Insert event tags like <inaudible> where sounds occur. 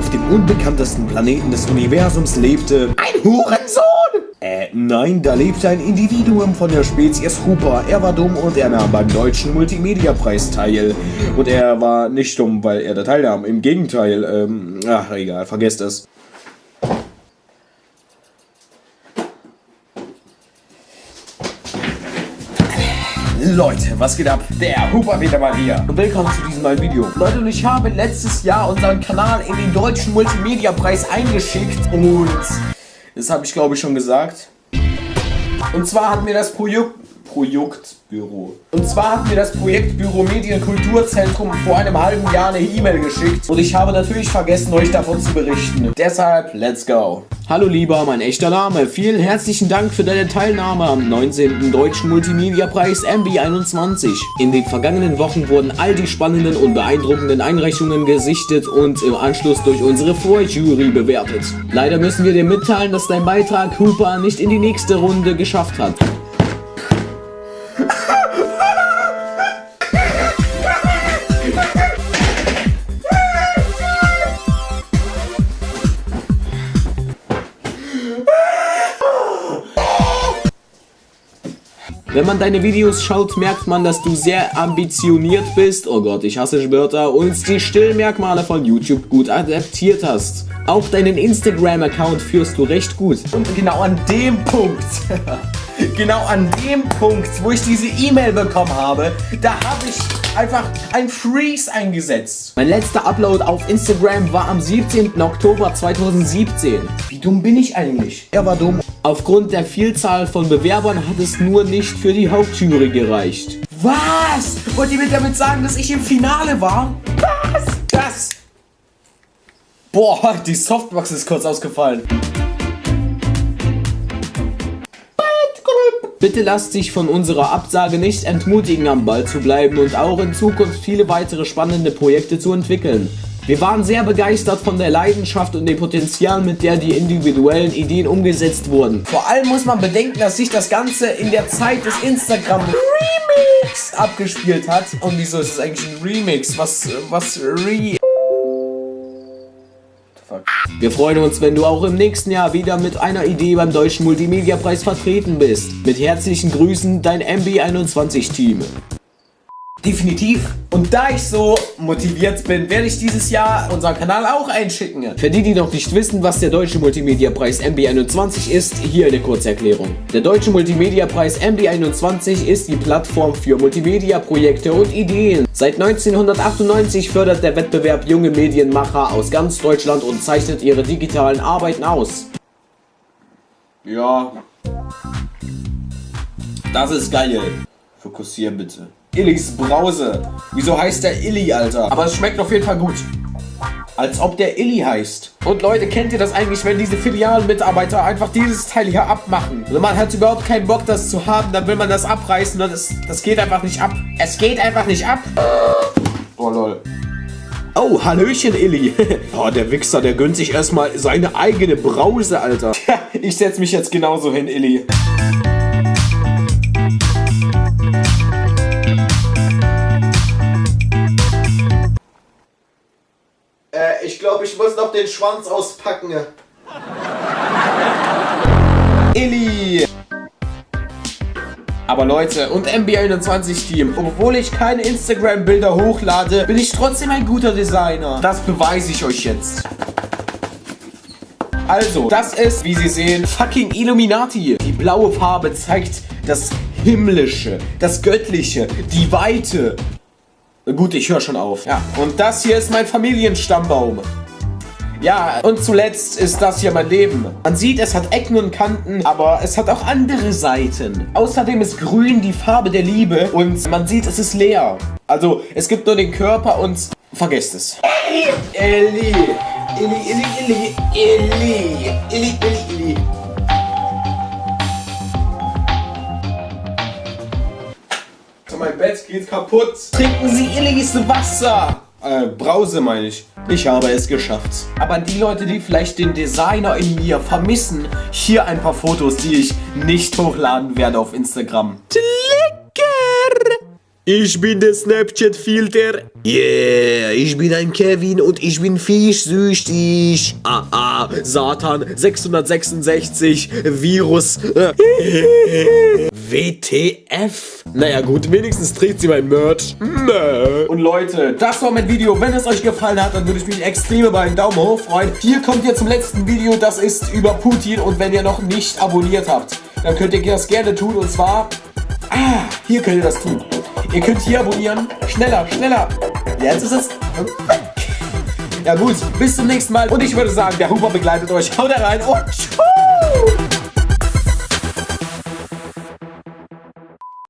Auf dem unbekanntesten Planeten des Universums lebte ein Hurensohn! Äh, nein, da lebte ein Individuum von der Spezies Hooper. Er war dumm und er nahm beim deutschen Multimedia-Preis teil. Und er war nicht dumm, weil er da teilnahm. Im Gegenteil, ähm, ach egal, vergesst es. Leute, was geht ab? Der Hooper wieder mal hier. Und willkommen zu diesem neuen Video. Leute, und ich habe letztes Jahr unseren Kanal in den deutschen Multimedia-Preis eingeschickt. Und das habe ich glaube ich schon gesagt. Und zwar hat mir das Projekt Projektbüro. Und zwar hat mir das Projektbüro Medienkulturzentrum vor einem halben Jahr eine E-Mail geschickt und ich habe natürlich vergessen, euch davon zu berichten. Deshalb, let's go. Hallo lieber, mein echter Name. Vielen herzlichen Dank für deine Teilnahme am 19. Deutschen Multimedia-Preis MB21. In den vergangenen Wochen wurden all die spannenden und beeindruckenden Einreichungen gesichtet und im Anschluss durch unsere Vorjury bewertet. Leider müssen wir dir mitteilen, dass dein Beitrag Hooper nicht in die nächste Runde geschafft hat. Wenn man deine Videos schaut, merkt man, dass du sehr ambitioniert bist, oh Gott, ich hasse Wörter, und die Stillmerkmale von YouTube gut adaptiert hast. Auch deinen Instagram-Account führst du recht gut. Und genau an dem Punkt, <laughs> genau an dem Punkt, wo ich diese E-Mail bekommen habe, da habe ich einfach ein Freeze eingesetzt. Mein letzter Upload auf Instagram war am 17. Oktober 2017. Wie dumm bin ich eigentlich? Er war dumm. Aufgrund der Vielzahl von Bewerbern hat es nur nicht für die Hauptjury gereicht. Was? Wollt ihr mir damit sagen, dass ich im Finale war? Was? Das? Boah, die Softbox ist kurz ausgefallen. Bitte lasst dich von unserer Absage nicht entmutigen, am Ball zu bleiben und auch in Zukunft viele weitere spannende Projekte zu entwickeln. Wir waren sehr begeistert von der Leidenschaft und dem Potenzial, mit der die individuellen Ideen umgesetzt wurden. Vor allem muss man bedenken, dass sich das Ganze in der Zeit des Instagram Remix abgespielt hat. Und wieso ist es eigentlich ein Remix? Was, was, Re... Wir freuen uns, wenn du auch im nächsten Jahr wieder mit einer Idee beim Deutschen Multimedia-Preis vertreten bist. Mit herzlichen Grüßen, dein MB21-Team. Definitiv. Und da ich so motiviert bin, werde ich dieses Jahr unseren Kanal auch einschicken. Für die, die noch nicht wissen, was der Deutsche Multimedia-Preis MB21 ist, hier eine Kurzerklärung. Der Deutsche Multimedia-Preis MB21 ist die Plattform für Multimedia-Projekte und Ideen. Seit 1998 fördert der Wettbewerb junge Medienmacher aus ganz Deutschland und zeichnet ihre digitalen Arbeiten aus. Ja. Das ist geil. Fokussieren bitte. Illis Brause. Wieso heißt der Illy, Alter? Aber es schmeckt auf jeden Fall gut. Als ob der Illy heißt. Und Leute, kennt ihr das eigentlich, wenn diese Filialmitarbeiter einfach dieses Teil hier abmachen? Also man hat überhaupt keinen Bock, das zu haben, dann will man das abreißen und das, das geht einfach nicht ab. Es geht einfach nicht ab. Oh, lol. Oh, Hallöchen, Illy. <laughs> oh, der Wichser, der gönnt sich erstmal seine eigene Brause, Alter. <laughs> ich setz mich jetzt genauso hin, Illy. Ich glaube, ich muss noch den Schwanz auspacken. Illy! Aber Leute, und MB21 Team, obwohl ich keine Instagram-Bilder hochlade, bin ich trotzdem ein guter Designer. Das beweise ich euch jetzt. Also, das ist, wie Sie sehen, fucking Illuminati. Die blaue Farbe zeigt das Himmlische, das Göttliche, die Weite. Gut, ich höre schon auf. Ja, und das hier ist mein Familienstammbaum. Ja, und zuletzt ist das hier mein Leben. Man sieht, es hat Ecken und Kanten, aber es hat auch andere Seiten. Außerdem ist grün die Farbe der Liebe und man sieht, es ist leer. Also, es gibt nur den Körper und vergesst es. Ellie! Ellie, Ellie, Ellie, Ellie, Ellie, Ellie, Ellie. mein Bett geht kaputt. Trinken Sie Illis Wasser. Äh, Brause meine ich. Ich habe es geschafft. Aber die Leute, die vielleicht den Designer in mir vermissen, hier ein paar Fotos, die ich nicht hochladen werde auf Instagram. Lecker! Ich bin der Snapchat-Filter. Yeah, ich bin ein Kevin und ich bin fischsüchtig. Ah, ah, Satan 666, Virus. <laughs> WTF? Naja gut, wenigstens trägt sie mein Merch. Und Leute, das war mein Video. Wenn es euch gefallen hat, dann würde ich mich extrem über einen Daumen hoch freuen. Hier kommt ihr zum letzten Video, das ist über Putin. Und wenn ihr noch nicht abonniert habt, dann könnt ihr das gerne tun. Und zwar, ah, hier könnt ihr das tun. Ihr könnt hier abonnieren. Schneller, schneller. Jetzt ist es. Ja gut, bis zum nächsten Mal. Und ich würde sagen, der Huber begleitet euch. Haut rein und tschüss.